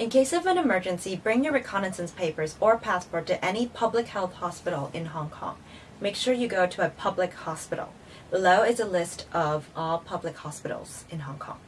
In case of an emergency, bring your recognizance papers or passport to any public health hospital in Hong Kong. Make sure you go to a public hospital. Below is a list of all public hospitals in Hong Kong.